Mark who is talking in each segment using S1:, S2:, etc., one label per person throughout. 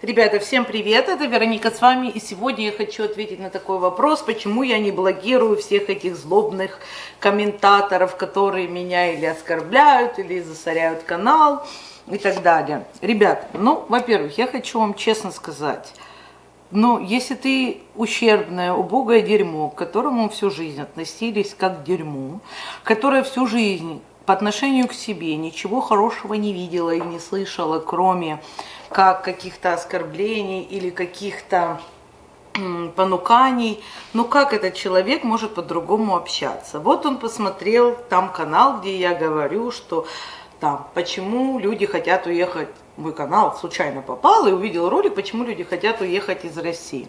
S1: Ребята, всем привет, это Вероника с вами, и сегодня я хочу ответить на такой вопрос, почему я не блокирую всех этих злобных комментаторов, которые меня или оскорбляют, или засоряют канал и так далее. Ребят, ну, во-первых, я хочу вам честно сказать, ну, если ты ущербное, убогое дерьмо, к которому всю жизнь относились как к дерьму, которое всю жизнь по отношению к себе ничего хорошего не видела и не слышала, кроме как каких-то оскорблений или каких-то понуканий, ну как этот человек может по-другому общаться? Вот он посмотрел там канал, где я говорю, что там, почему люди хотят уехать, мой канал случайно попал и увидел ролик, почему люди хотят уехать из России.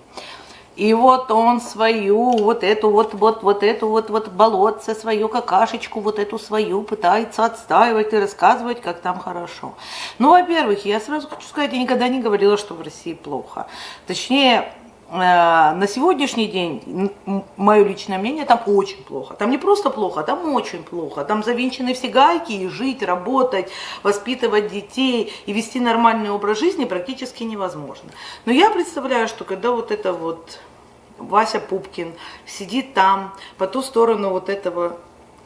S1: И вот он свою, вот эту вот, вот, вот эту вот, вот болотце, свою какашечку, вот эту свою пытается отстаивать и рассказывать, как там хорошо. Ну, во-первых, я сразу хочу сказать, я никогда не говорила, что в России плохо. Точнее, на сегодняшний день, мое личное мнение, там очень плохо. Там не просто плохо, там очень плохо. Там завинчены все гайки, и жить, работать, воспитывать детей и вести нормальный образ жизни практически невозможно. Но я представляю, что когда вот это вот Вася Пупкин сидит там, по ту сторону вот этого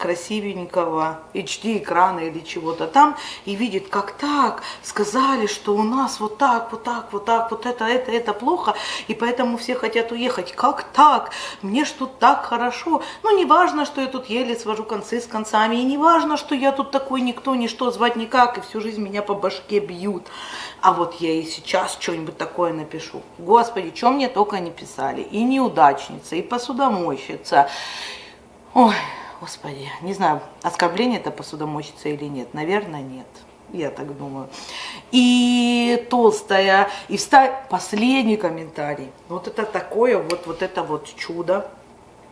S1: красивенького HD экрана или чего-то там и видит, как так, сказали, что у нас вот так, вот так, вот так, вот это, это, это плохо, и поэтому все хотят уехать. Как так? Мне ж тут так хорошо. Ну, не важно, что я тут еле свожу концы с концами, и не важно, что я тут такой никто, ничто, звать никак, и всю жизнь меня по башке бьют. А вот я и сейчас что-нибудь такое напишу. Господи, что мне только не писали. И неудачница, и посудомойщица. Ой, Господи, не знаю, оскорбление это посудомойщица или нет. Наверное, нет. Я так думаю. И толстая, и встать последний комментарий. Вот это такое, вот, вот это вот чудо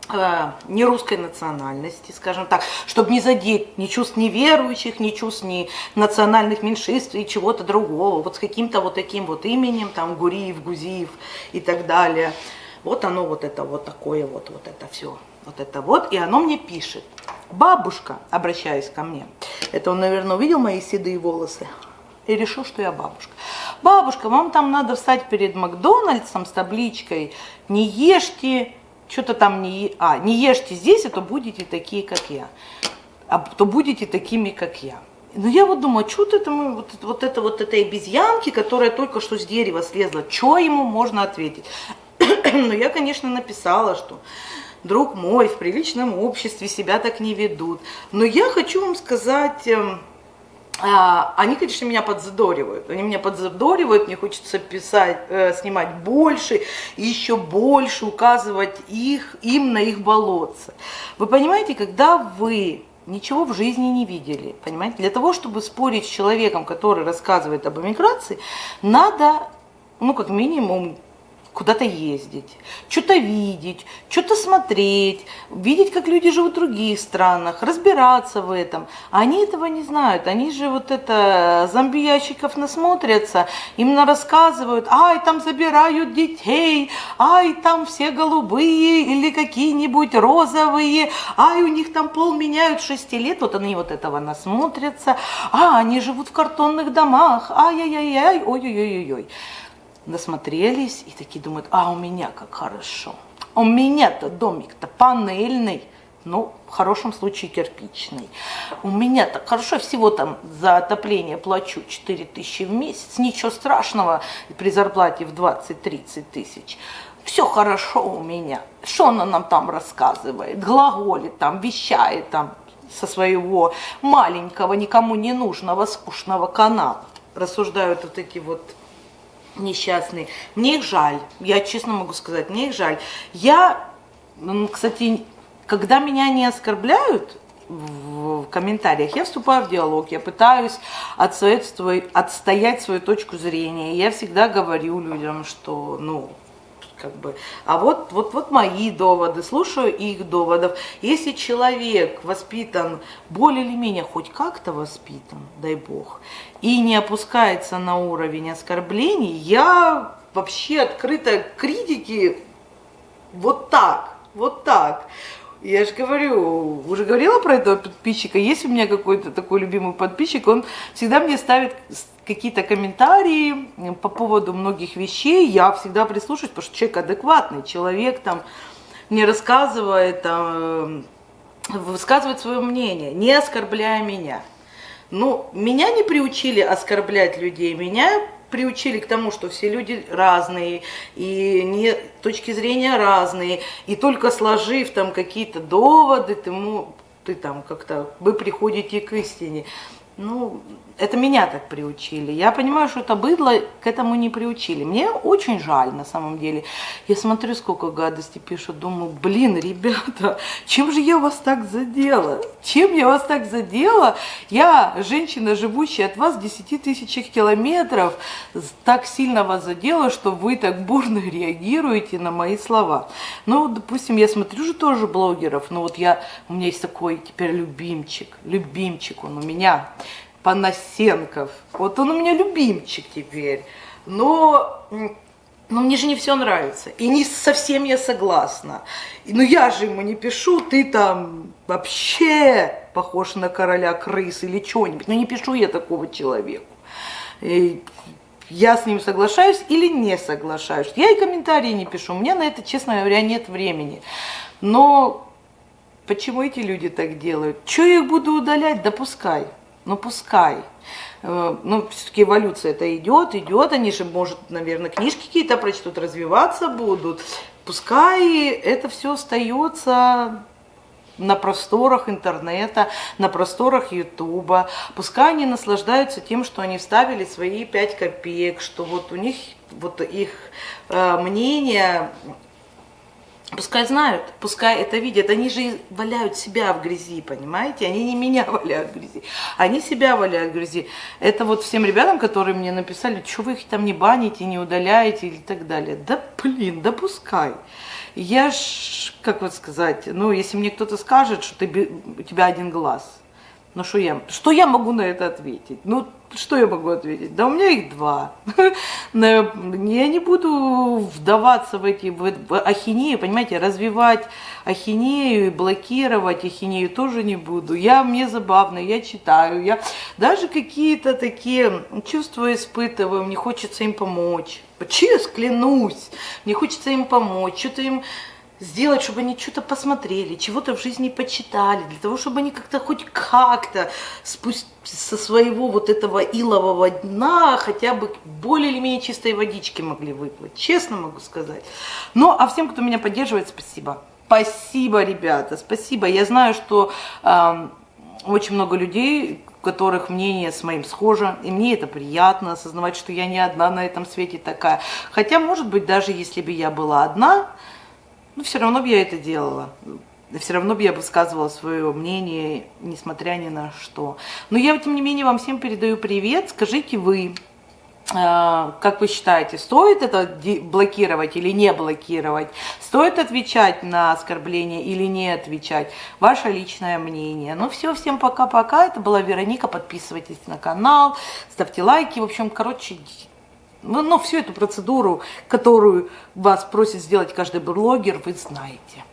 S1: э, не русской национальности, скажем так, чтобы не задеть ни чувств неверующих, ни чувств ни национальных меньшинств и чего-то другого, вот с каким-то вот таким вот именем, там Гуриев, Гузиев и так далее. Вот оно вот это вот такое вот, вот это все вот это вот, и оно мне пишет. Бабушка, обращаясь ко мне, это он, наверное, увидел мои седые волосы и решил, что я бабушка. Бабушка, вам там надо встать перед Макдональдсом с табличкой «Не ешьте, что-то там не, а, не ешьте здесь, а то будете такие, как я, а то будете такими, как я». Но я вот думаю, что это мы, вот, вот это вот этой обезьянки, которая только что с дерева слезла, что ему можно ответить? Но я, конечно, написала, что друг мой, в приличном обществе себя так не ведут. Но я хочу вам сказать, эм, а, они, конечно, меня подзадоривают. Они меня подзадоривают, мне хочется писать, э, снимать больше, еще больше, указывать их, им на их болотце. Вы понимаете, когда вы ничего в жизни не видели, понимаете, для того, чтобы спорить с человеком, который рассказывает об эмиграции, надо, ну, как минимум, куда-то ездить, что-то видеть, что-то смотреть, видеть, как люди живут в других странах, разбираться в этом. Они этого не знают. Они же вот это зомби-ящиков насмотрятся, именно рассказывают, ай, там забирают детей, ай, там все голубые или какие-нибудь розовые, ай, у них там пол меняют 6 лет. Вот они вот этого насмотрятся, а, они живут в картонных домах, ай-яй-яй-яй, ой-ой-ой-ой насмотрелись и такие думают, а у меня как хорошо. У меня-то домик-то панельный, ну, в хорошем случае кирпичный. У меня так хорошо, всего там за отопление плачу 4 тысячи в месяц, ничего страшного при зарплате в 20-30 тысяч. Все хорошо у меня. Что она нам там рассказывает? Глаголит там, вещает там со своего маленького, никому не нужного, скучного канала. Рассуждают вот эти вот несчастные. Мне их жаль, я честно могу сказать, мне их жаль. Я, кстати, когда меня не оскорбляют в комментариях, я вступаю в диалог, я пытаюсь отстоять, отстоять свою точку зрения. Я всегда говорю людям, что, ну, как бы. А вот, вот, вот мои доводы, слушаю их доводов. Если человек воспитан более или менее хоть как-то воспитан, дай бог, и не опускается на уровень оскорблений, я вообще открыта к критике вот так, вот так. Я же говорю, уже говорила про этого подписчика. Есть у меня какой-то такой любимый подписчик, он всегда мне ставит какие-то комментарии по поводу многих вещей. Я всегда прислушиваюсь, потому что человек адекватный, человек там не рассказывает, там, высказывает свое мнение, не оскорбляя меня. Ну, меня не приучили оскорблять людей, меня приучили к тому, что все люди разные, и не, точки зрения разные, и только сложив там какие-то доводы, ты, ты там как-то, вы приходите к истине. Ну, это меня так приучили. Я понимаю, что это быдло к этому не приучили. Мне очень жаль на самом деле. Я смотрю, сколько гадости пишут, думаю, блин, ребята, чем же я вас так задела? Чем я вас так задела? Я, женщина, живущая от вас в 10 тысячах километров, так сильно вас задела, что вы так бурно реагируете на мои слова. Ну, допустим, я смотрю же тоже блогеров, но вот я, у меня есть такой теперь любимчик, любимчик он у меня. Панасенков. Вот он у меня любимчик теперь. Но, но мне же не все нравится. И не совсем я согласна. Ну я же ему не пишу, ты там вообще похож на короля крыс или что-нибудь. Ну не пишу я такого человеку. И я с ним соглашаюсь или не соглашаюсь. Я и комментарии не пишу. У меня на это, честно говоря, нет времени. Но почему эти люди так делают? Что я их буду удалять? Допускай ну пускай. Э, ну, все-таки эволюция это идет, идет, они же, может, наверное, книжки какие-то прочтут, развиваться будут. Пускай это все остается на просторах интернета, на просторах Ютуба. Пускай они наслаждаются тем, что они вставили свои пять копеек, что вот у них вот их э, мнение Пускай знают, пускай это видят. Они же валяют себя в грязи, понимаете? Они не меня валяют в грязи, они себя валяют в грязи. Это вот всем ребятам, которые мне написали, что вы их там не баните, не удаляете и так далее. Да блин, да пускай. Я ж, как вот сказать, ну, если мне кто-то скажет, что ты, у тебя один глаз, ну что я, что я могу на это ответить? Ну, что я могу ответить? Да у меня их два. Я не буду вдаваться в эти в, ахинею, понимаете, развивать ахинею блокировать ахинею тоже не буду. Я, мне забавно, я читаю, я даже какие-то такие чувства испытываю, мне хочется им помочь. Честно, клянусь, мне хочется им помочь, что-то им сделать, чтобы они что-то посмотрели, чего-то в жизни почитали, для того, чтобы они как-то хоть как-то спустить со своего вот этого илового дна хотя бы более или менее чистой водички могли выплыть. Честно могу сказать. Ну, а всем, кто меня поддерживает, спасибо. Спасибо, ребята, спасибо. Я знаю, что э, очень много людей, у которых мнение с моим схоже, и мне это приятно осознавать, что я не одна на этом свете такая. Хотя, может быть, даже если бы я была одна, ну, все равно бы я это делала. Все равно бы я высказывала свое мнение, несмотря ни на что. Но я, тем не менее, вам всем передаю привет. Скажите вы, э, как вы считаете, стоит это блокировать или не блокировать? Стоит отвечать на оскорбление или не отвечать? Ваше личное мнение. Ну все, всем пока-пока. Это была Вероника. Подписывайтесь на канал, ставьте лайки. В общем, короче, ну, но всю эту процедуру, которую вас просит сделать каждый блогер, вы знаете.